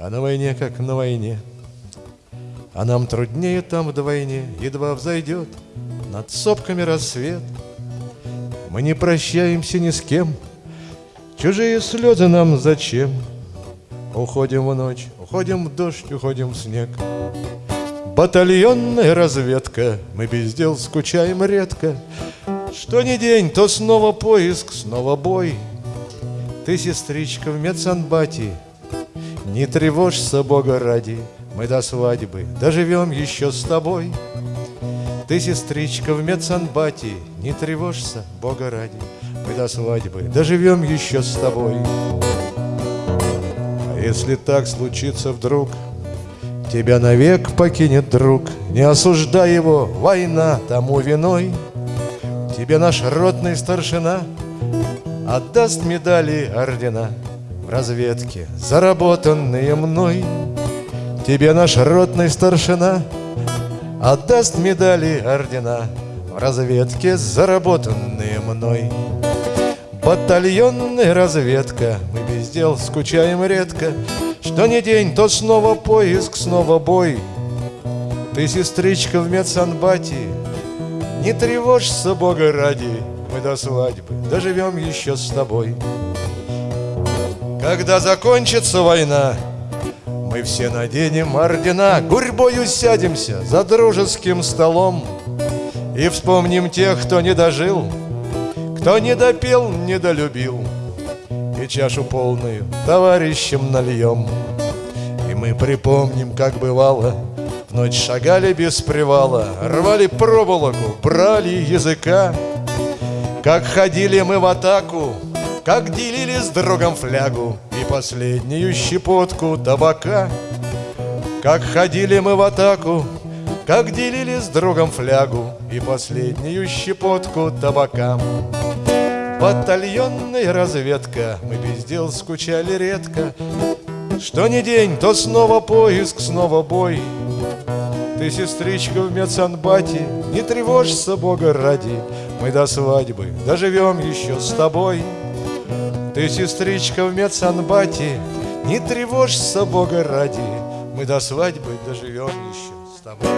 А на войне, как на войне. А нам труднее там вдвойне Едва взойдет над сопками рассвет. Мы не прощаемся ни с кем Чужие слезы нам зачем? Уходим в ночь, уходим в дождь, уходим в снег. Батальонная разведка, мы без дел скучаем редко. Что ни день, то снова поиск, снова бой. Ты, сестричка, в медсанбате Не тревожься, Бога ради Мы до свадьбы доживем еще с тобой. Ты, сестричка, в медсанбате Не тревожься, Бога ради Мы до свадьбы доживем еще с тобой. А если так случится вдруг Тебя навек покинет друг, не осуждай его, война тому виной. Тебе наш ротный старшина отдаст медали ордена В разведке, заработанные мной. Тебе наш ротный старшина отдаст медали ордена В разведке, заработанные мной. Батальонная разведка, мы без дел скучаем редко, что не день, то снова поиск, снова бой Ты, сестричка, в медсанбате Не тревожься, Бога ради Мы до свадьбы доживем еще с тобой Когда закончится война Мы все наденем ордена Гурьбою сядемся за дружеским столом И вспомним тех, кто не дожил Кто не допел, не долюбил и чашу полную товарищам нальем. И мы припомним, как бывало, в ночь шагали без привала, рвали проволоку, брали языка, как ходили мы в атаку, как делили с другом флягу и последнюю щепотку табака. Как ходили мы в атаку, как делили с другом флягу и последнюю щепотку табака. Батальонная разведка, мы без дел скучали редко. Что ни день, то снова поиск, снова бой. Ты, сестричка, в медсанбате, не тревожься, Бога ради, Мы до свадьбы доживем еще с тобой. Ты, сестричка, в медсанбате, не тревожься, Бога ради, Мы до свадьбы доживем еще с тобой.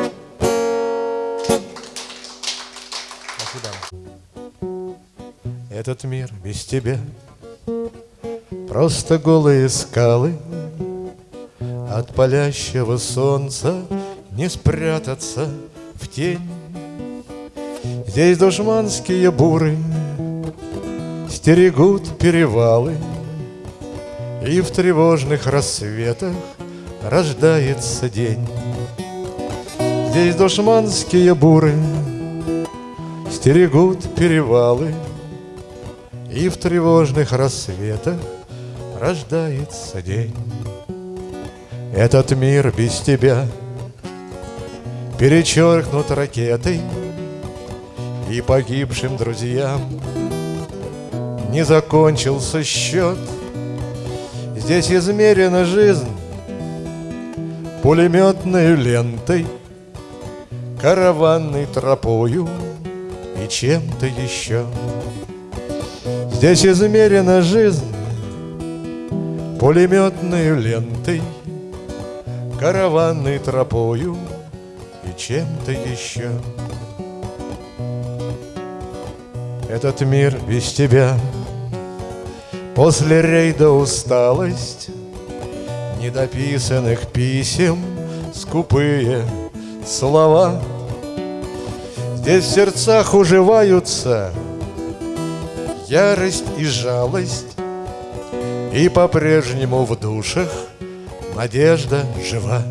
Этот мир без тебя. Просто голые скалы От палящего солнца Не спрятаться в тень. Здесь душманские буры Стерегут перевалы И в тревожных рассветах Рождается день Здесь душманские буры Стерегут перевалы и в тревожных рассветах рождается день. Этот мир без тебя перечеркнут ракетой И погибшим друзьям не закончился счет. Здесь измерена жизнь пулеметной лентой, Караванной тропою и чем-то еще. Здесь измерена жизнь Пулеметной лентой Караванной тропою И чем-то еще Этот мир без тебя После рейда усталость Недописанных писем Скупые слова Здесь в сердцах уживаются ярость и жалость, И по-прежнему в душах надежда жива.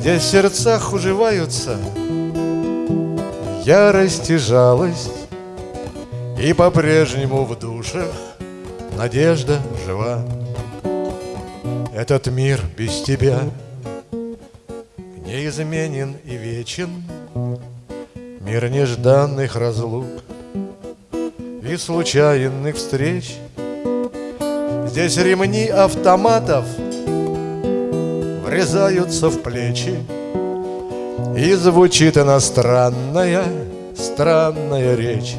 Здесь в сердцах уживаются ярость и жалость, И по-прежнему в душах надежда жива. Этот мир без тебя неизменен и вечен, Мир нежданных разлук — и случайных встреч. Здесь ремни автоматов врезаются в плечи, И звучит иностранная, странная речь.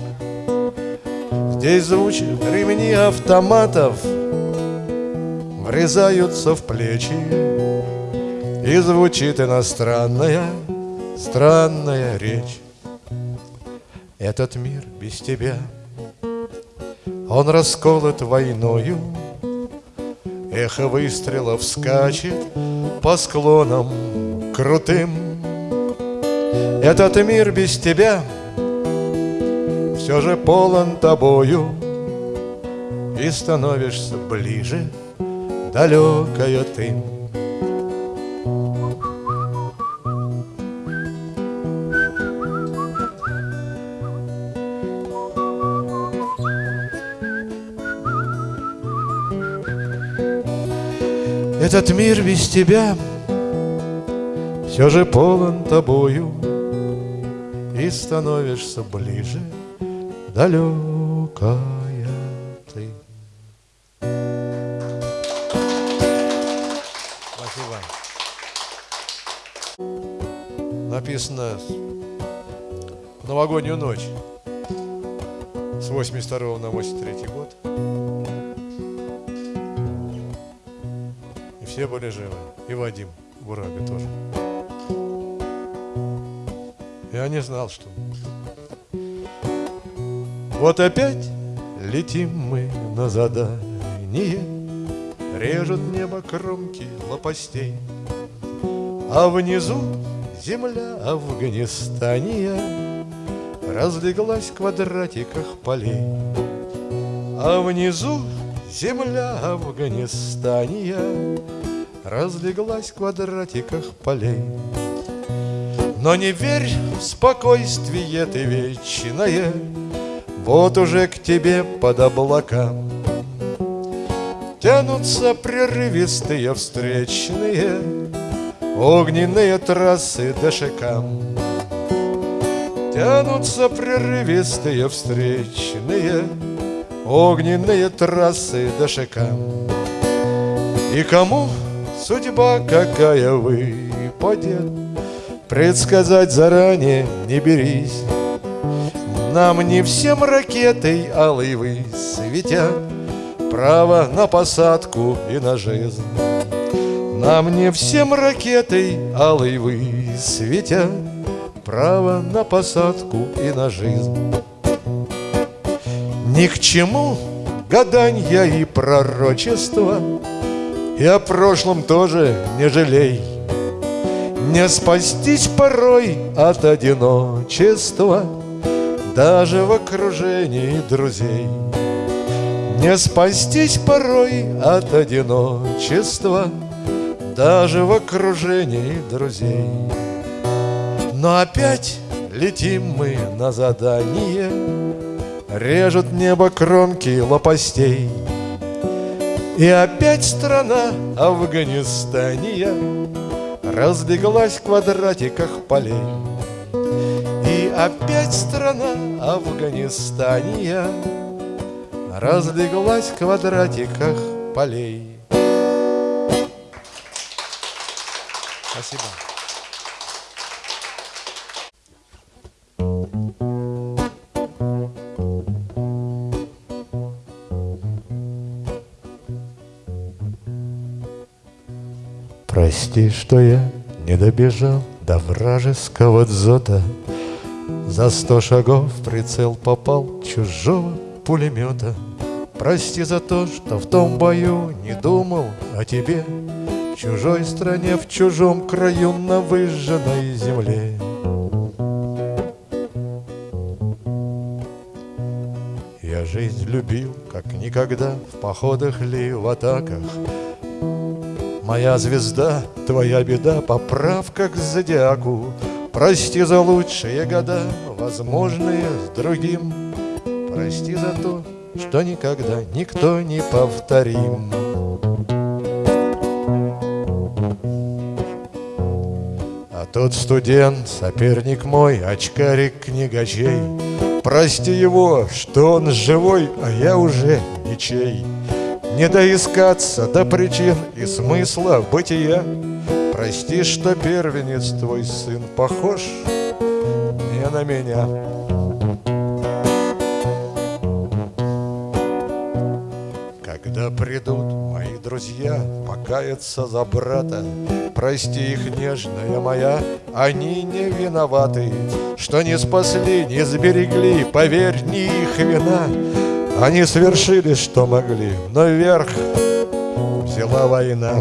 Здесь звучат ремни автоматов, врезаются в плечи. И звучит иностранная, странная речь. Этот мир без тебя Он расколот войною. Эхо выстрелов скачет по склонам крутым. Этот мир без тебя все же полон тобою. И становишься ближе, далекая ты. Этот мир без тебя Все же полон тобою. И становишься ближе далекая ты. Спасибо. Написано в новогоднюю ночь с 82 на 83 год. И все были живы. И Вадим Бурабе тоже. Я не знал, что вот опять летим мы на задание. Режут небо кромки лопастей А внизу земля Афганистания. Разлеглась в квадратиках полей А внизу земля Афганистания. Разлеглась в квадратиках полей. Но не верь в спокойствие ты вечное вот уже к тебе под облакам Тянутся прерывистые встречные Огненные трассы дошикам Тянутся прерывистые встречные Огненные трассы дошикам И кому судьба какая выпадет Предсказать заранее не берись нам не всем ракетой алой высветят Право на посадку и на жизнь. Нам не всем ракетой алой высветят Право на посадку и на жизнь. Ни к чему гаданья и пророчества И о прошлом тоже не жалей. Не спастись порой от одиночества даже в окружении друзей. Не спастись порой от одиночества Даже в окружении друзей. Но опять летим мы на задание Режут небо кромки лопастей. И опять страна Афганистания Разбеглась в квадратиках полей. И опять страна Афганистания Разлеглась в квадратиках полей Спасибо. Прости, что я не добежал до вражеского дзота за сто шагов прицел попал чужого пулемета. Прости за то, что в том бою не думал о тебе. В чужой стране, в чужом краю, на выжженной земле. Я жизнь любил, как никогда В походах ли, в атаках. Моя звезда, твоя беда, поправка к зодиаку Прости за лучшие года, возможные с другим. Прости за то, что никогда никто не повторим. А тот студент, соперник мой, очкарик книгачей. Прости его, что он живой, а я уже ничей. Не доискаться до причин и смысла бытия Прости, что первенец твой сын похож не на меня. Когда придут мои друзья покаяться за брата Прости их, нежная моя, они не виноваты Что не спасли, не сберегли, поверь, не их вина. Они совершили, что могли, но вверх взяла война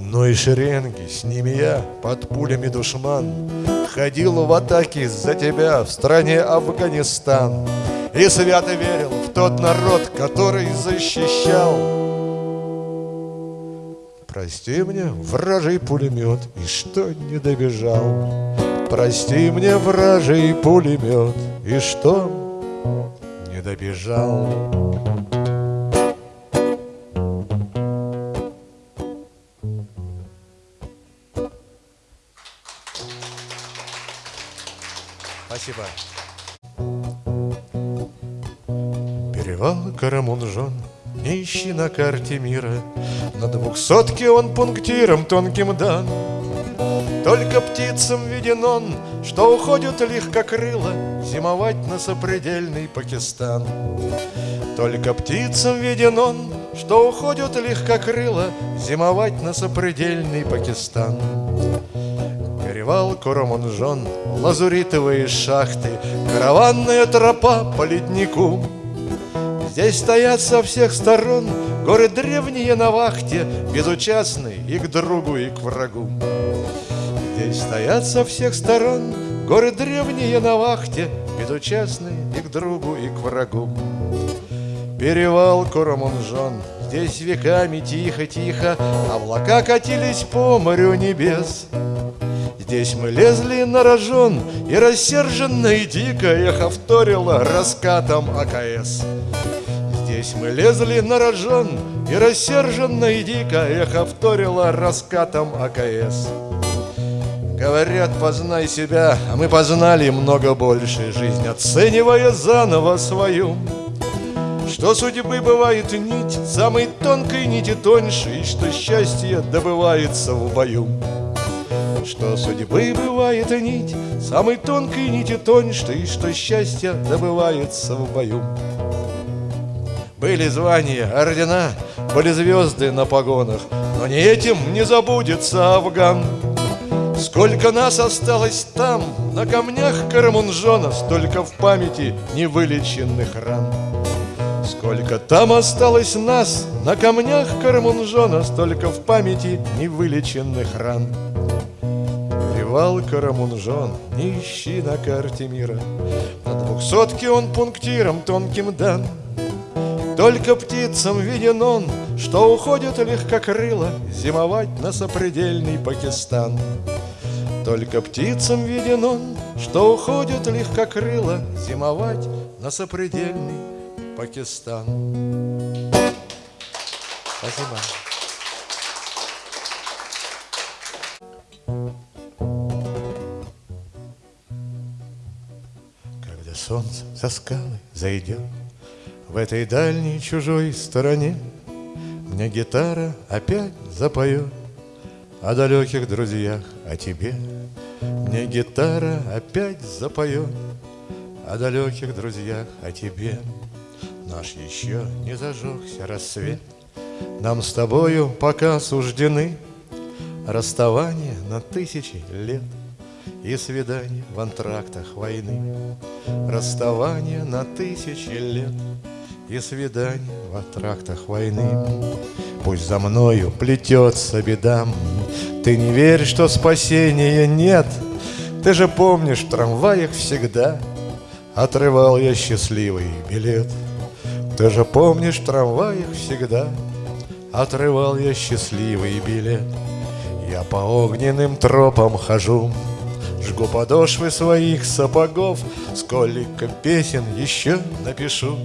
В одной шеренге с ними я под пулями душман Ходил в атаке за тебя в стране Афганистан. И свято верил в тот народ, который защищал. Прости мне, вражий пулемет, и что не добежал. Прости мне, вражий пулемет, и что не добежал Спасибо. Перевал Карамунжон не ищи на карте мира. На двухсотке он пунктиром тонким дан. Только птицам виден он, что уходят легкокрыло Зимовать на сопредельный Пакистан. Только птицам виден он, что уходят легкокрыло Зимовать на сопредельный Пакистан Перевал Куромунжон, лазуритовые шахты, Караванная тропа по леднику. Здесь стоят со всех сторон горы древние на вахте, Безучастные и к другу, и к врагу. Здесь стоят со всех сторон горы древние на вахте, Безучастные и к другу, и к врагу. Перевал Куромунжон, здесь веками тихо-тихо Облака катились по морю небес. Здесь мы лезли на рожон, и рассерженно и дико эхо вторило раскатом АКС. Здесь мы лезли на рожон, и рассерженно и дико эхо вторило раскатом АКС. Говорят, познай себя, а мы познали много больше Жизнь, оценивая заново свою Что судьбы бывает нить, самой тонкой нити тоньше И что счастье добывается в бою что судьбы бывает нить, Самой тонкой нити тоньше, И что счастье добывается в бою. Были звания, ордена, были звезды на погонах, Но не этим не забудется Афган. Сколько нас осталось там, на камнях Карамунжона, Столько в памяти невылеченных ран. Сколько там осталось нас, на камнях Карамунжона, Столько в памяти невылеченных ран. Перевал Карамунжон, не ищи на карте мира, На двухсотке он пунктиром тонким дан. Только птицам виден он, что уходит легкокрыло Зимовать на сопредельный Пакистан. Только птицам виден он, что уходит легкокрыло Зимовать на сопредельный Пакистан. Спасибо. За скалы зайдет В этой дальней чужой стороне Мне гитара опять запоет О далеких друзьях, о тебе Мне гитара опять запоет О далеких друзьях, о тебе Наш еще не зажегся рассвет. Нам с тобою пока суждены Расставание на тысячи лет И свидание в антрактах войны. Расставание на тысячи лет И свидание в антрактах войны. Пусть за мною плетется бедам Ты не верь, что спасения нет? Ты же помнишь, в трамваях всегда Отрывал я счастливый билет. Ты же помнишь, в трамваях всегда Отрывал я счастливый билет. Я по огненным тропам хожу, Жгу подошвы своих сапогов, Сколько песен еще напишу,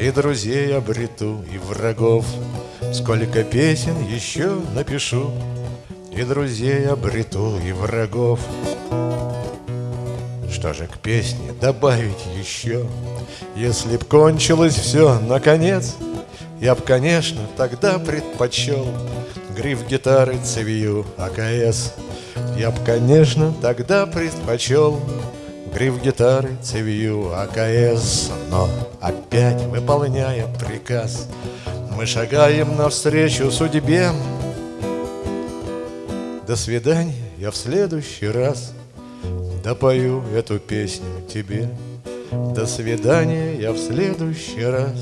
И друзей обрету, и врагов. Сколько песен еще напишу, И друзей обрету, и врагов. Что же к песне добавить еще? Если б кончилось все, наконец, Я б, конечно, тогда предпочел Гриф гитары цевью АКС Я б, конечно, тогда предпочел Гриф гитары, цевью, АКС Но опять выполняя приказ Мы шагаем навстречу судьбе. До свидания, я в следующий раз Допою эту песню тебе. До свидания, я в следующий раз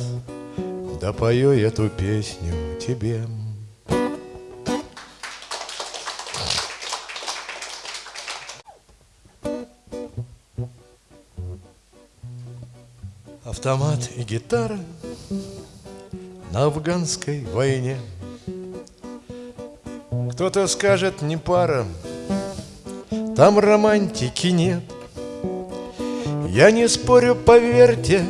Допою эту песню тебе Автомат и гитара на афганской войне. Кто-то скажет, не пара, там романтики нет. Я не спорю, поверьте,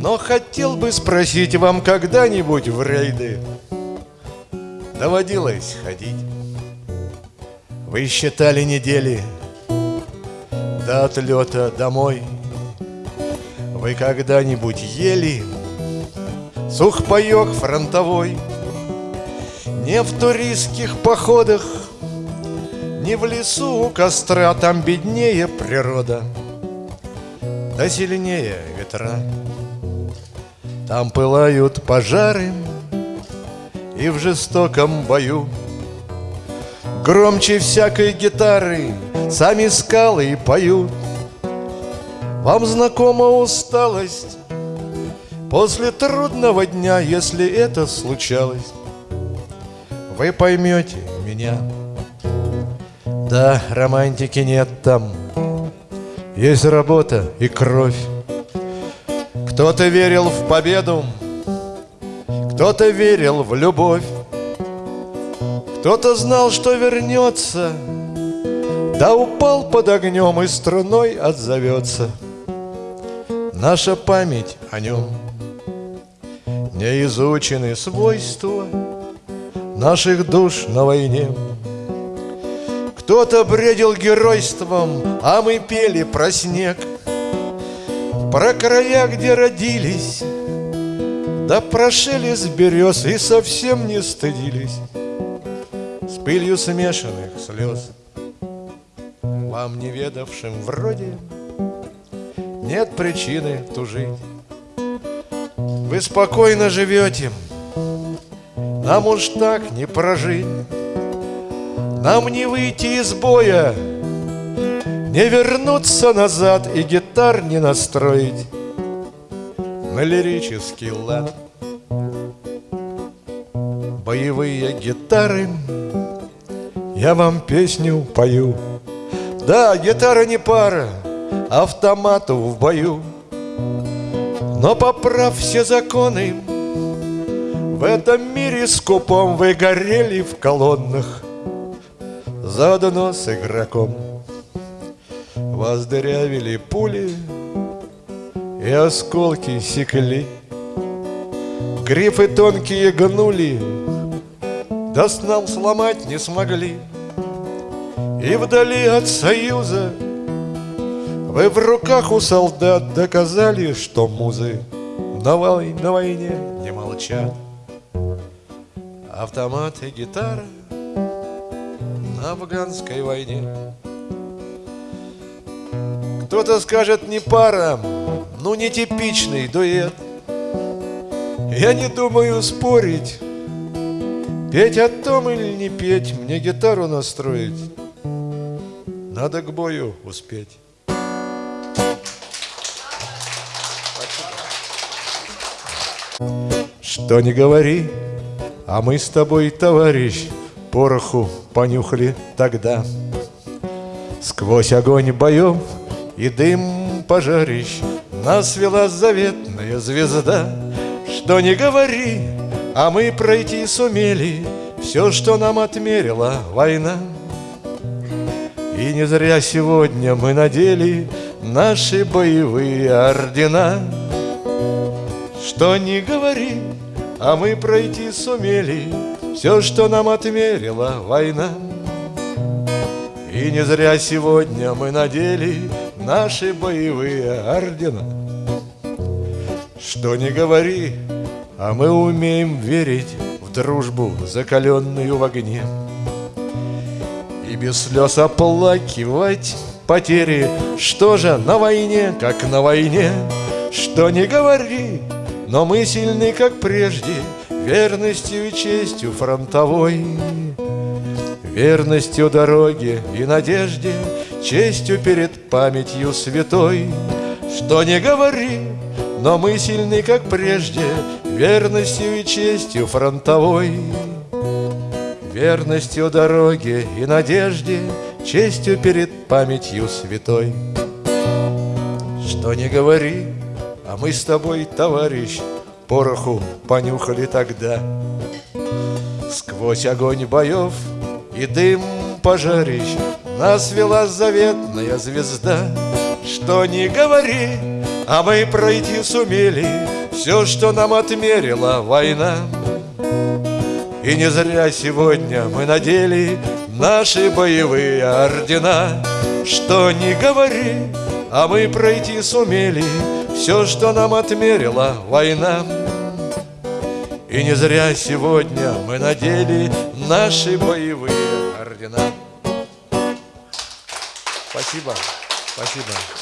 но хотел бы спросить вам когда-нибудь в рейды Доводилось ходить Вы считали недели до отлета домой – вы когда-нибудь ели сухпайок фронтовой? Не в туристских походах, не в лесу у костра, Там беднее природа, да сильнее ветра. Там пылают пожары, и в жестоком бою Громче всякой гитары сами скалы поют — вам знакома усталость? После трудного дня, если это случалось Вы поймете меня. Да, романтики нет там. Есть работа и кровь. Кто-то верил в победу Кто-то верил в любовь. Кто-то знал, что вернется Да упал под огнем и струной отзовется — Наша память о нем. Не изучены свойства Наших душ на войне. Кто-то бредил геройством А мы пели про снег. Про края, где родились Да прошили с берез И совсем не стыдились. С пылью смешанных слез Вам неведавшим вроде нет причины тужить. Вы спокойно живете, нам уж так не прожить. Нам не выйти из боя, не вернуться назад и гитар не настроить на лирический лад. Боевые гитары, я вам песню пою. Да, гитара не пара, автомату в бою. Но поправ все законы, в этом мире скупом вы горели в колоннах Заодно с игроком. Вас дырявили пули И осколки секли. Грифы тонкие гнули Да с нам сломать не смогли. И вдали от союза вы в руках у солдат доказали, что музы на, вой, на войне не молчат. Автомат и гитара на афганской войне. Кто-то скажет не пара, ну не типичный дуэт. Я не думаю спорить, петь о том или не петь, мне гитару настроить. Надо к бою успеть. Что не говори, а мы с тобой, товарищ, Пороху понюхали тогда. Сквозь огонь боев и дым пожарищ Нас вела заветная звезда. Что не говори, а мы пройти сумели Все, что нам отмерила война. И не зря сегодня мы надели Наши боевые ордена. Что не говори, а мы пройти сумели Все, что нам отмерила война. И не зря сегодня мы надели Наши боевые ордена. Что не говори, а мы умеем верить В дружбу, закаленную в огне. И без слез оплакивать потери Что же на войне, как на войне? Что не говори, но мы сильны, как прежде Верностью и честью фронтовой. Верностью дороге и надежде Честью перед памятью святой. Что не говори, но мы сильны, как прежде Верностью и честью фронтовой. Верностью дороге и надежде Честью перед памятью святой. Что не говори, а мы с тобой, товарищ Пороху понюхали тогда. Сквозь огонь боев и дым пожарищ Нас вела заветная звезда. Что не говори, а мы пройти сумели Все, что нам отмерила война. И не зря сегодня мы надели Наши боевые ордена. Что не говори, а мы пройти сумели Все, что нам отмерила война. И не зря сегодня мы надели Наши боевые ордена. Спасибо, спасибо